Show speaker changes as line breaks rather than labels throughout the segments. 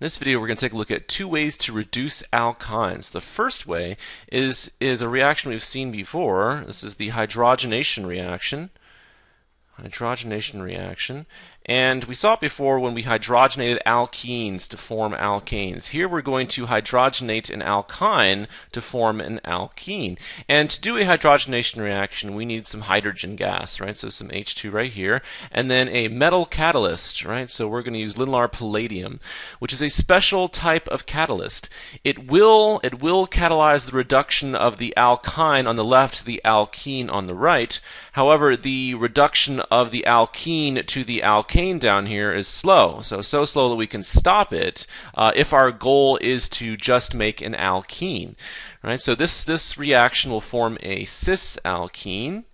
In this video, we're going to take a look at two ways to reduce alkynes. The first way is, is a reaction we've seen before. This is the hydrogenation reaction. Hydrogenation reaction. And we saw it before when we hydrogenated alkenes to form alkanes. Here we're going to hydrogenate an alkyne to form an alkene. And to do a hydrogenation reaction, we need some hydrogen gas, right? So some H2 right here. And then a metal catalyst, right? So we're going to use Lindlar palladium, which is a special type of catalyst. It will, it will catalyze the reduction of the alkyne on the left to the alkene on the right. However, the reduction of the alkene to the alkane down here is slow. So, so slow that we can stop it uh, if our goal is to just make an alkene. Right? So this, this reaction will form a cis alkene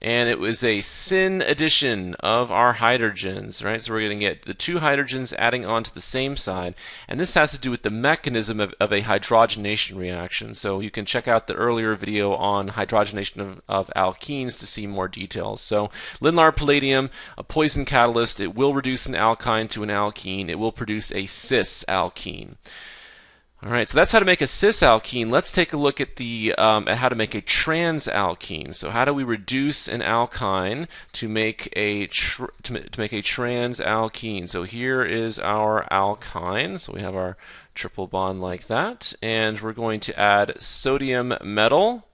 and it was a syn addition of our hydrogens, right? So we're going to get the two hydrogens adding onto the same side, and this has to do with the mechanism of, of a hydrogenation reaction. So you can check out the earlier video on hydrogenation of, of alkenes to see more details. So Lindlar palladium, a poison catalyst, it will reduce an alkyne to an alkene. It will produce a cis alkene. All right, so that's how to make a cis alkene. Let's take a look at the um, at how to make a trans alkene. So how do we reduce an alkyne to make a to, to make a trans alkene? So here is our alkyne. So we have our triple bond like that, and we're going to add sodium metal.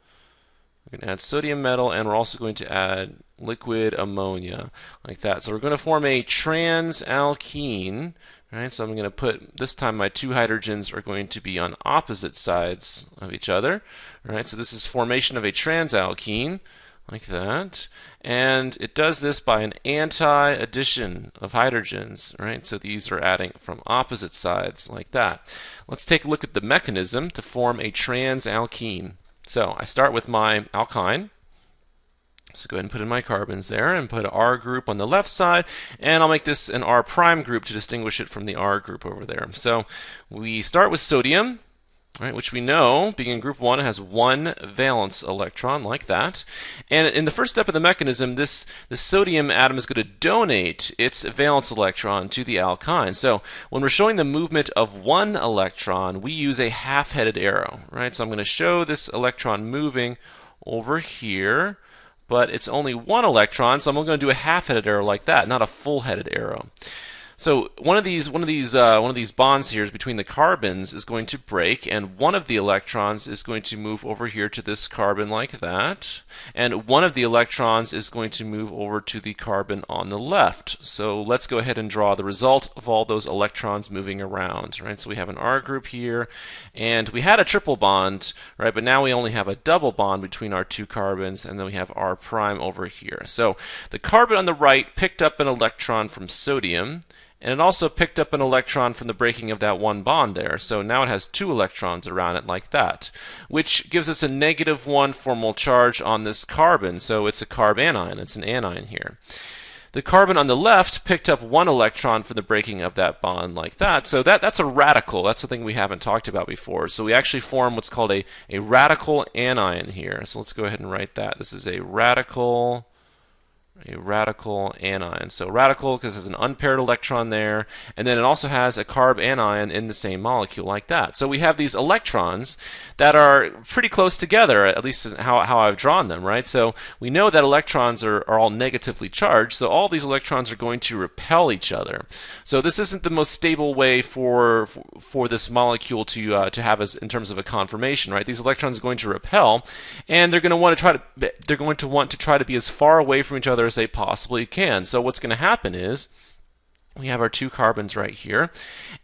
We're going to add sodium metal, and we're also going to add liquid ammonia like that. So we're going to form a trans alkene Alright, so I'm going to put, this time my two hydrogens are going to be on opposite sides of each other. Alright, so this is formation of a transalkene, like that. And it does this by an anti-addition of hydrogens, right? So these are adding from opposite sides, like that. Let's take a look at the mechanism to form a transalkene. So I start with my alkyne. So go ahead and put in my carbons there and put an R group on the left side and I'll make this an R prime group to distinguish it from the R group over there. So we start with sodium, right, which we know, being in group 1, has one valence electron like that. And in the first step of the mechanism, this, this sodium atom is going to donate its valence electron to the alkyne. So when we're showing the movement of one electron, we use a half-headed arrow, right? So I'm going to show this electron moving over here but it's only one electron, so I'm going to do a half-headed arrow like that, not a full-headed arrow. So one of these one of these uh, one of these bonds here is between the carbons is going to break, and one of the electrons is going to move over here to this carbon like that, and one of the electrons is going to move over to the carbon on the left. So let's go ahead and draw the result of all those electrons moving around. Right. So we have an R group here, and we had a triple bond, right? But now we only have a double bond between our two carbons, and then we have R prime over here. So the carbon on the right picked up an electron from sodium and it also picked up an electron from the breaking of that one bond there. So now it has two electrons around it like that, which gives us a negative one formal charge on this carbon. So it's a carbanion. It's an anion here. The carbon on the left picked up one electron from the breaking of that bond like that. So that, that's a radical. That's something we haven't talked about before. So we actually form what's called a, a radical anion here. So let's go ahead and write that. This is a radical a radical anion. So radical because there's an unpaired electron there, and then it also has a carb anion in the same molecule like that. So we have these electrons that are pretty close together, at least how, how I've drawn them, right? So we know that electrons are, are all negatively charged, so all these electrons are going to repel each other. So this isn't the most stable way for for this molecule to uh, to have as in terms of a conformation, right? These electrons are going to repel, and they're going to want to try to they're going to want to try to be as far away from each other as they possibly can. So what's going to happen is we have our two carbons right here.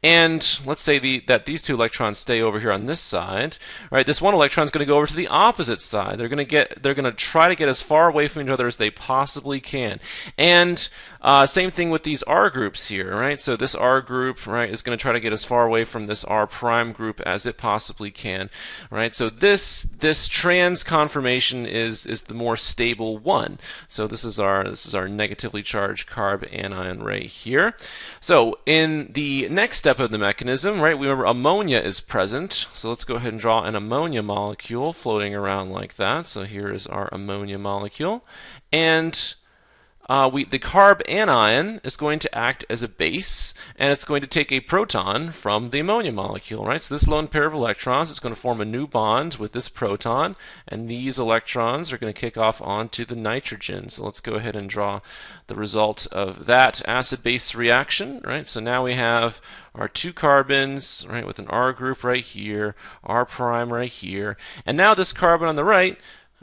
And let's say the, that these two electrons stay over here on this side. Right, this one electron is going to go over to the opposite side. They're going to get they're going to try to get as far away from each other as they possibly can. And uh, same thing with these R groups here, right? So this R group, right, is going to try to get as far away from this R prime group as it possibly can, right? So this this trans conformation is is the more stable one. So this is our this is our negatively charged carb anion right here. So in the next step of the mechanism, right, we remember ammonia is present. So let's go ahead and draw an ammonia molecule floating around like that. So here is our ammonia molecule. And uh, we, the carb anion is going to act as a base, and it's going to take a proton from the ammonia molecule, right? So this lone pair of electrons is going to form a new bond with this proton, and these electrons are going to kick off onto the nitrogen. So let's go ahead and draw the result of that acid-base reaction, right? So now we have our two carbons, right, with an R group right here, R prime right here, and now this carbon on the right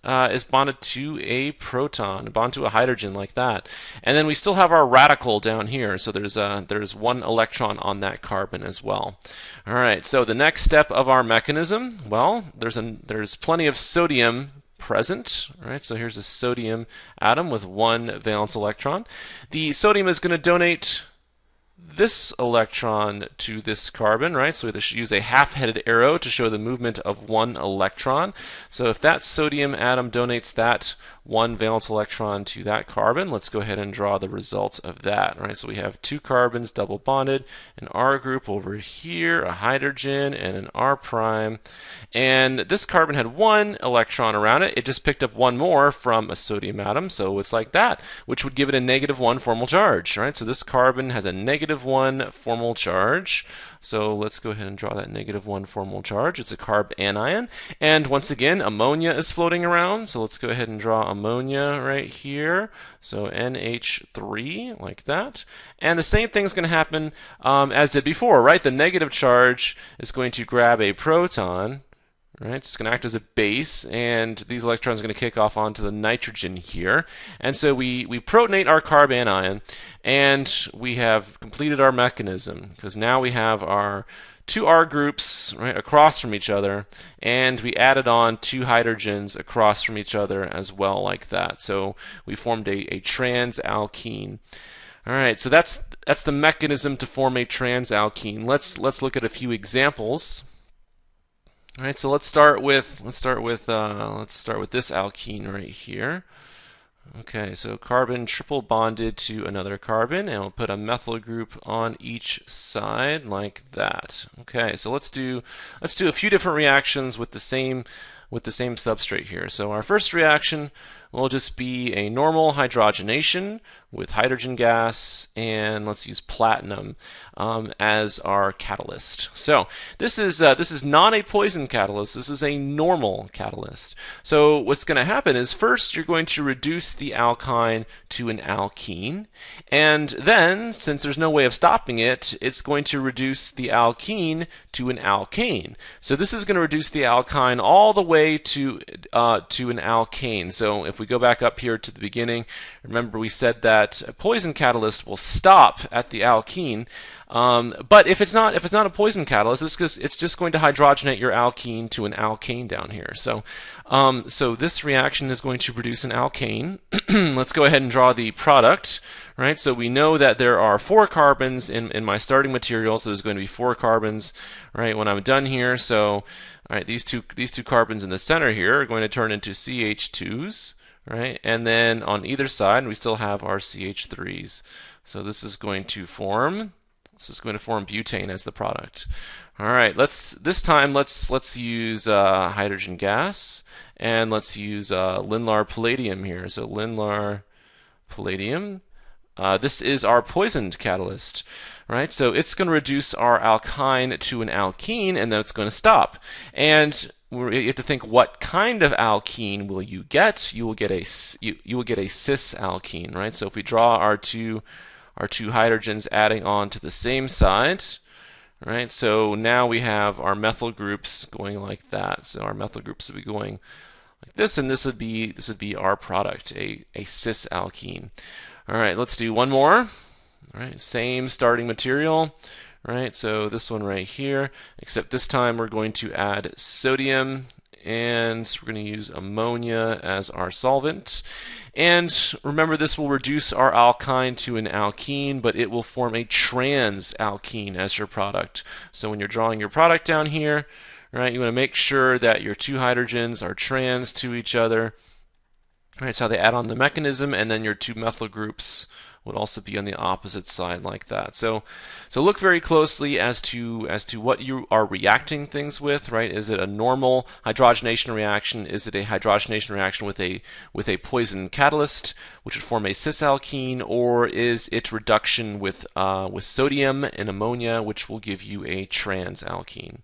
uh, is bonded to a proton, bonded to a hydrogen like that. And then we still have our radical down here, so there's a, there's one electron on that carbon as well. All right, so the next step of our mechanism, well, there's, a, there's plenty of sodium present, right? So here's a sodium atom with one valence electron. The sodium is going to donate this electron to this carbon, right? So we should use a half-headed arrow to show the movement of one electron. So if that sodium atom donates that one valence electron to that carbon. Let's go ahead and draw the result of that. Right, so we have two carbons double bonded, an R group over here, a hydrogen, and an R prime. And this carbon had one electron around it. It just picked up one more from a sodium atom, so it's like that, which would give it a negative one formal charge. Right, so this carbon has a negative one formal charge. So let's go ahead and draw that negative one formal charge. It's a carb anion. And once again, ammonia is floating around. So let's go ahead and draw ammonia right here. So NH3, like that. And the same thing is going to happen um, as did before, right? The negative charge is going to grab a proton, right? It's going to act as a base, and these electrons are going to kick off onto the nitrogen here. And so we, we protonate our carb anion, and we have completed our mechanism, because now we have our two R groups right, across from each other, and we added on two hydrogens across from each other as well, like that. So we formed a, a transalkene. All right, so that's that's the mechanism to form a transalkene. Let's let's look at a few examples. All right, so let's start with let's start with uh, let's start with this alkene right here. Okay, so carbon triple bonded to another carbon, and we'll put a methyl group on each side like that. Okay, so let's do let's do a few different reactions with the same with the same substrate here. So our first reaction will just be a normal hydrogenation with hydrogen gas, and let's use platinum um, as our catalyst. So this is uh, this is not a poison catalyst. This is a normal catalyst. So what's going to happen is first you're going to reduce the alkyne to an alkene, and then since there's no way of stopping it, it's going to reduce the alkene to an alkane. So this is going to reduce the alkyne all the way to uh, to an alkane. So if we go back up here to the beginning, remember we said that a poison catalyst will stop at the alkene. Um, but if it's not if it's not a poison catalyst, it's just it's just going to hydrogenate your alkene to an alkane down here. So um, so this reaction is going to produce an alkane. Let's go ahead and draw the product. Right. So we know that there are four carbons in in my starting material. So there's going to be four carbons. Right when I'm done here. So all right, these two these two carbons in the center here are going to turn into CH2s right? And then on either side, we still have our CH3s. So this is going to form, this is going to form butane as the product. All right, let's this time let's let's use uh, hydrogen gas and let's use uh, Lindlar palladium here. So Lindlar palladium. Uh, this is our poisoned catalyst, right? So it's going to reduce our alkyne to an alkene, and then it's going to stop. And you have to think what kind of alkene will you get? You will get a you, you will get a cis alkene, right? So if we draw our two our two hydrogens adding on to the same side, right? So now we have our methyl groups going like that. So our methyl groups would be going like this, and this would be this would be our product, a a cis alkene. All right, let's do one more. All right, same starting material right? So this one right here, except this time we're going to add sodium and we're going to use ammonia as our solvent. And remember, this will reduce our alkyne to an alkene, but it will form a trans alkene as your product. So when you're drawing your product down here, right, you want to make sure that your two hydrogens are trans to each other. Right, so how they add on the mechanism, and then your two methyl groups would also be on the opposite side like that. So, so look very closely as to as to what you are reacting things with. Right? Is it a normal hydrogenation reaction? Is it a hydrogenation reaction with a with a poison catalyst, which would form a cis alkene, or is it reduction with uh, with sodium and ammonia, which will give you a trans alkene?